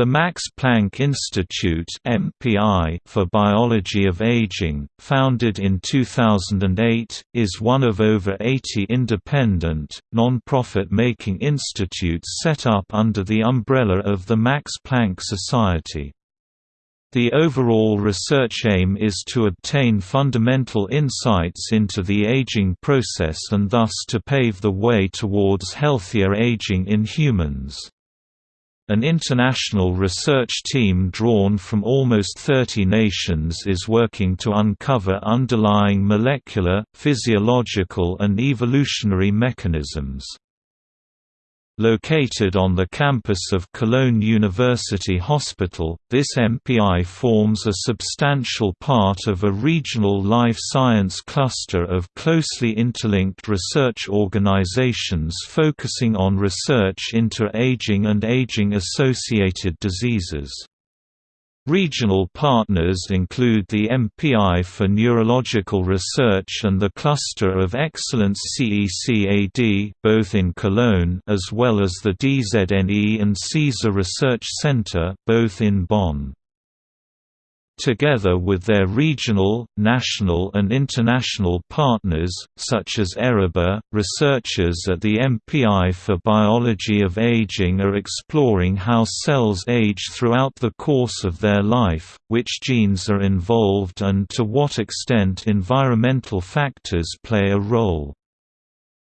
The Max Planck Institute for Biology of Aging, founded in 2008, is one of over 80 independent, non-profit making institutes set up under the umbrella of the Max Planck Society. The overall research aim is to obtain fundamental insights into the aging process and thus to pave the way towards healthier aging in humans. An international research team drawn from almost 30 nations is working to uncover underlying molecular, physiological and evolutionary mechanisms. Located on the campus of Cologne University Hospital, this MPI forms a substantial part of a regional life science cluster of closely interlinked research organizations focusing on research into aging and aging-associated diseases. Regional partners include the MPI for Neurological Research and the Cluster of Excellence CECAD both in Cologne as well as the DZNE and caesar Research Center both in Bonn together with their regional, national and international partners, such as ERIBA. Researchers at the MPI for Biology of Aging are exploring how cells age throughout the course of their life, which genes are involved and to what extent environmental factors play a role.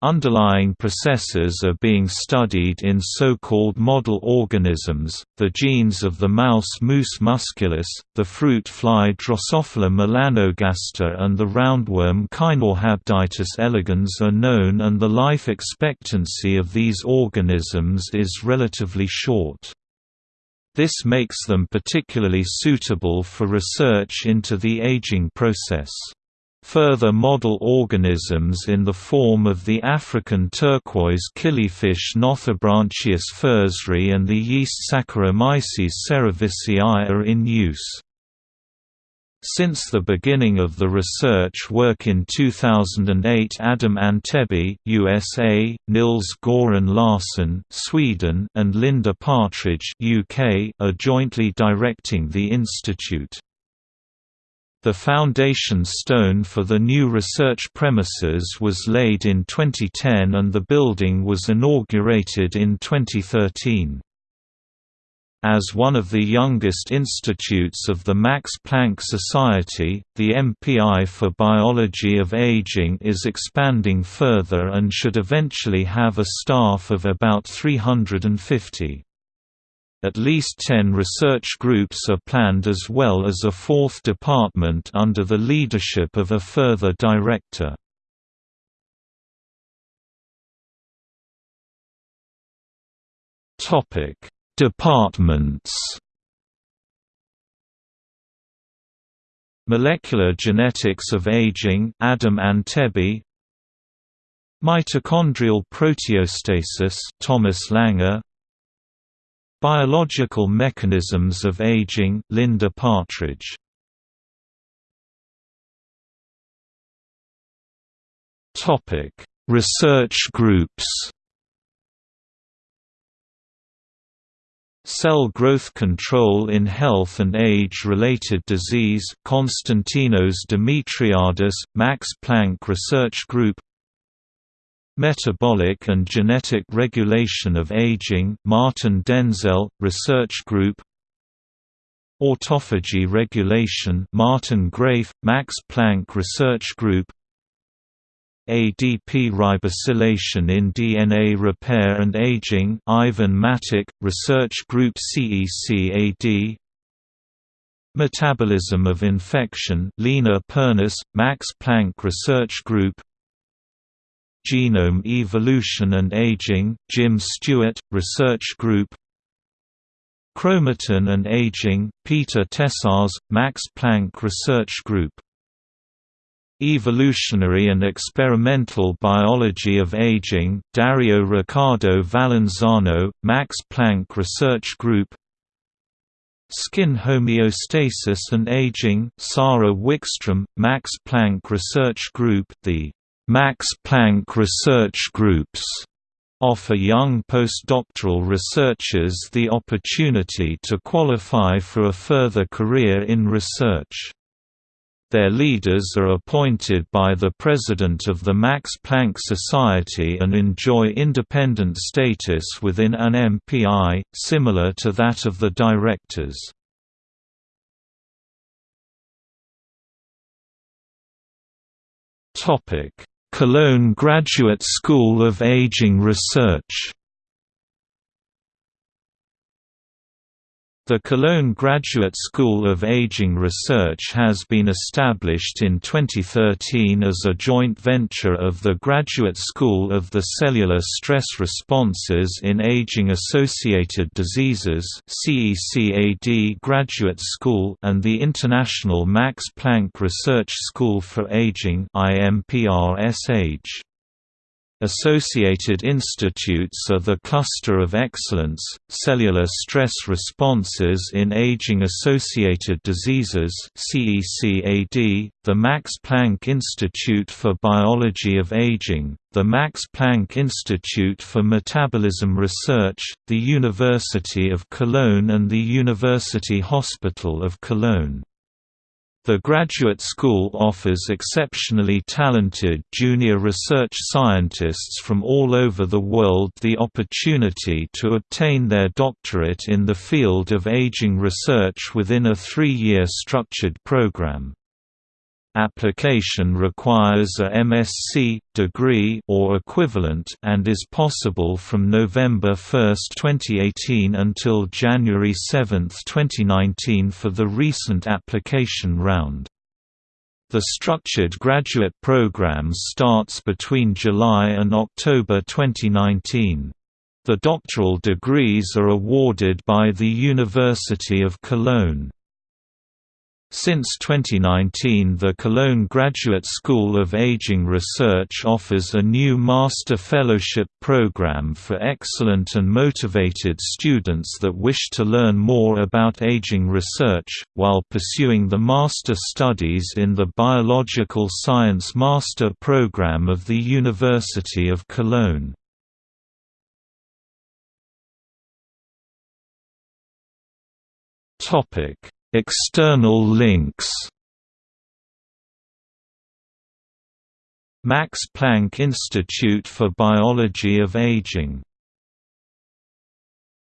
Underlying processes are being studied in so-called model organisms, the genes of the mouse Mus musculus, the fruit fly Drosophila melanogaster and the roundworm Caenorhabditis elegans are known and the life expectancy of these organisms is relatively short. This makes them particularly suitable for research into the aging process. Further model organisms in the form of the African turquoise killifish Nothobranchius furzeri and the yeast Saccharomyces cerevisiae are in use. Since the beginning of the research work in 2008 Adam Antebi USA, Nils Goran Larsson Sweden and Linda Partridge UK are jointly directing the institute. The foundation stone for the new research premises was laid in 2010 and the building was inaugurated in 2013. As one of the youngest institutes of the Max Planck Society, the MPI for Biology of Aging is expanding further and should eventually have a staff of about 350. At least 10 research groups are planned as well as a fourth department under the leadership of a further director. Departments. Molecular Genetics of Aging Adam Antebi Mitochondrial Proteostasis Thomas Langer Biological Mechanisms of Aging Linda Partridge. Topic. Research groups. Cell growth control in health and age-related disease Constantinos Demetriades, Max Planck Research Group Metabolic and Genetic Regulation of Aging Martin Denzel, Research Group. Autophagy Regulation Martin Graef, Max Planck Research Group. ADP ribosylation in DNA repair and aging Ivan Matic, Research Group CECAD Metabolism of infection Lena Pernas, Max Planck Research Group Genome Evolution and Aging, Jim Stewart, Research Group. Chromatin and Aging, Peter Tessarz, Max Planck Research Group. Evolutionary and Experimental Biology of Aging, Dario Riccardo Valenzano, Max Planck Research Group. Skin Homeostasis and Aging, Sara Wickstrom, Max Planck Research Group The Max Planck research groups offer young postdoctoral researchers the opportunity to qualify for a further career in research. Their leaders are appointed by the President of the Max Planck Society and enjoy independent status within an MPI, similar to that of the directors. Cologne Graduate School of Aging Research The Cologne Graduate School of Aging Research has been established in 2013 as a joint venture of the Graduate School of the Cellular Stress Responses in Aging-Associated Diseases Graduate School and the International Max Planck Research School for Aging IMPRS AGE. Associated institutes are the Cluster of Excellence, Cellular Stress Responses in Aging-Associated Diseases the Max Planck Institute for Biology of Aging, the Max Planck Institute for Metabolism Research, the University of Cologne and the University Hospital of Cologne. The graduate school offers exceptionally talented junior research scientists from all over the world the opportunity to obtain their doctorate in the field of aging research within a three-year structured program application requires a MSc degree or equivalent and is possible from November 1, 2018 until January 7, 2019 for the recent application round. The structured graduate program starts between July and October 2019. The doctoral degrees are awarded by the University of Cologne. Since 2019 the Cologne Graduate School of Aging Research offers a new Master Fellowship program for excellent and motivated students that wish to learn more about aging research, while pursuing the Master Studies in the Biological Science Master program of the University of Cologne. Topic External links. Max Planck Institute for Biology of Aging